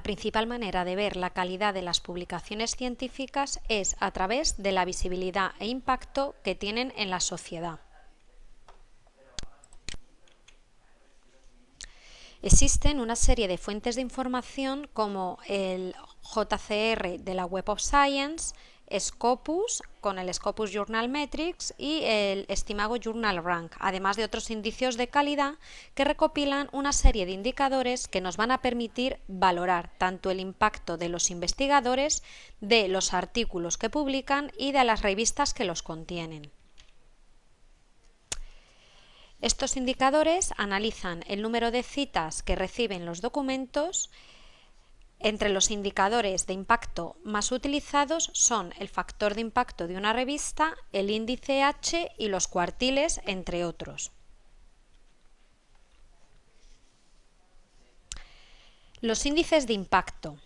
La principal manera de ver la calidad de las publicaciones científicas es a través de la visibilidad e impacto que tienen en la sociedad. Existen una serie de fuentes de información como el JCR de la Web of Science, Scopus con el Scopus Journal Metrics y el Estimago Journal Rank, además de otros indicios de calidad que recopilan una serie de indicadores que nos van a permitir valorar tanto el impacto de los investigadores, de los artículos que publican y de las revistas que los contienen. Estos indicadores analizan el número de citas que reciben los documentos, entre los indicadores de impacto más utilizados son el factor de impacto de una revista, el índice H y los cuartiles, entre otros. Los índices de impacto.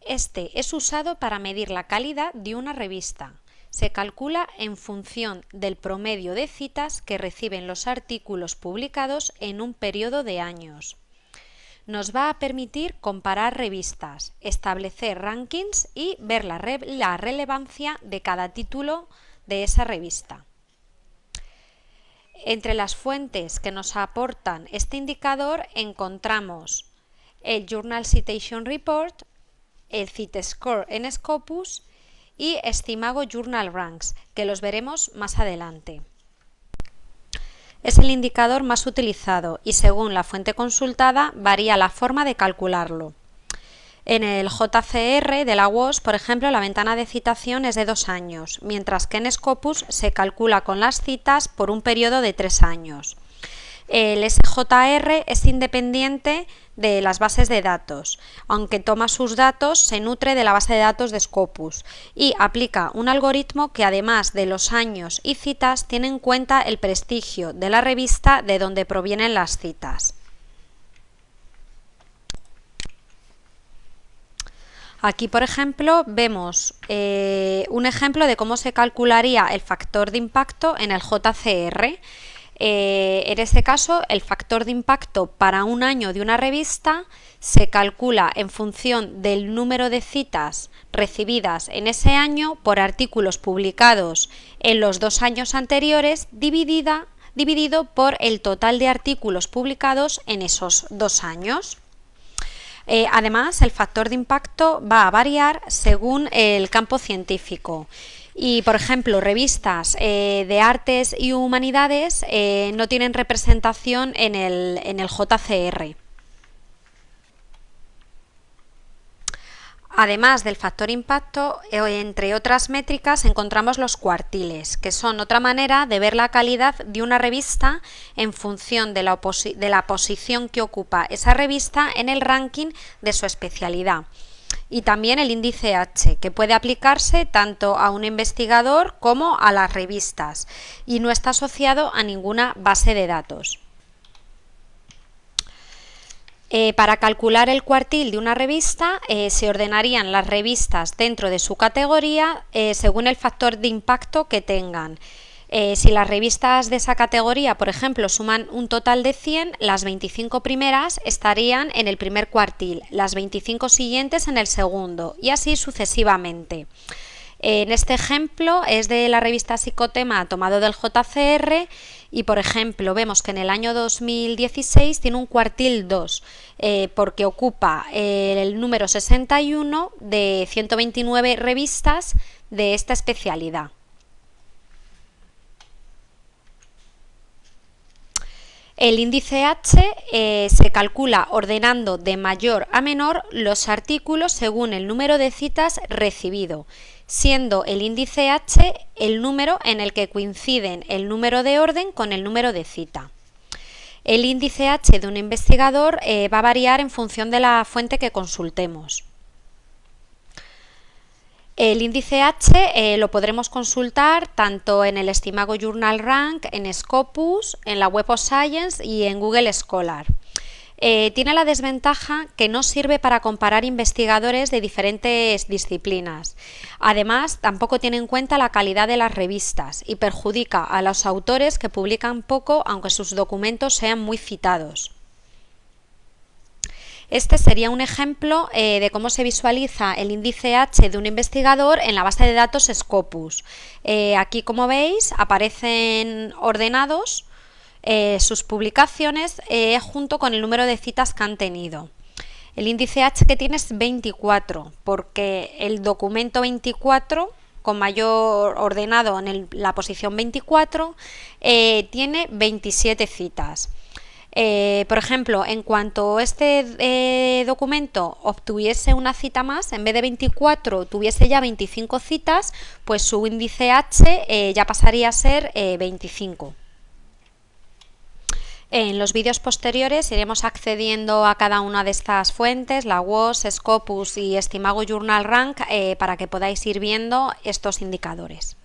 Este es usado para medir la calidad de una revista. Se calcula en función del promedio de citas que reciben los artículos publicados en un periodo de años nos va a permitir comparar revistas, establecer rankings y ver la, relevancia de cada título de esa revista. Entre las fuentes que nos aportan este indicador encontramos el Journal Citation Report, el CiteScore en Scopus y Estimago Journal Ranks, que los veremos más adelante es el indicador más utilizado y según la fuente consultada varía la forma de calcularlo. En el JCR de la WOS, por ejemplo, la ventana de citación es de dos años, mientras que en Scopus se calcula con las citas por un periodo de tres años. El SJR es independiente de las bases de datos. Aunque toma sus datos, se nutre de la base de datos de Scopus y aplica un algoritmo que además de los años y citas tiene en cuenta el prestigio de la revista de donde provienen las citas. Aquí, por ejemplo, vemos eh, un ejemplo de cómo se calcularía el factor de impacto en el JCR. Eh, en este caso, el factor de impacto para un año de una revista se calcula en función del número de citas recibidas en ese año por artículos publicados en los dos años anteriores dividido por el total de artículos publicados en esos dos años. Eh, además, el factor de impacto va a variar según el campo científico. Y, por ejemplo, revistas eh, de artes y humanidades eh, no tienen representación en el, en el JCR. Además del factor impacto, eh, entre otras métricas encontramos los cuartiles, que son otra manera de ver la calidad de una revista en función de la, de la posición que ocupa esa revista en el ranking de su especialidad y también el índice H, que puede aplicarse tanto a un investigador como a las revistas y no está asociado a ninguna base de datos. Eh, para calcular el cuartil de una revista eh, se ordenarían las revistas dentro de su categoría eh, según el factor de impacto que tengan. Eh, si las revistas de esa categoría, por ejemplo, suman un total de 100, las 25 primeras estarían en el primer cuartil, las 25 siguientes en el segundo y así sucesivamente. En este ejemplo es de la revista Psicotema tomado del JCR y por ejemplo vemos que en el año 2016 tiene un cuartil 2 eh, porque ocupa el número 61 de 129 revistas de esta especialidad. El índice H eh, se calcula ordenando de mayor a menor los artículos según el número de citas recibido, siendo el índice H el número en el que coinciden el número de orden con el número de cita. El índice H de un investigador eh, va a variar en función de la fuente que consultemos. El índice H eh, lo podremos consultar tanto en el Estimago Journal Rank, en Scopus, en la Web of Science y en Google Scholar. Eh, tiene la desventaja que no sirve para comparar investigadores de diferentes disciplinas. Además, tampoco tiene en cuenta la calidad de las revistas y perjudica a los autores que publican poco aunque sus documentos sean muy citados. Este sería un ejemplo eh, de cómo se visualiza el índice H de un investigador en la base de datos Scopus. Eh, aquí, como veis, aparecen ordenados eh, sus publicaciones junto con el número de citas que han tenido. El índice H que tiene es 24, porque el documento 24 con mayor ordenado en la posición 24 tiene 27 citas. Eh, por ejemplo, en cuanto este eh, documento obtuviese una cita más, en vez de 24 tuviese ya 25 citas, pues su índice H eh, ya pasaría a ser 25. En los vídeos posteriores iremos accediendo a cada una de estas fuentes, la WOS, Scopus y Estimago Journal Rank, para que podáis ir viendo estos indicadores.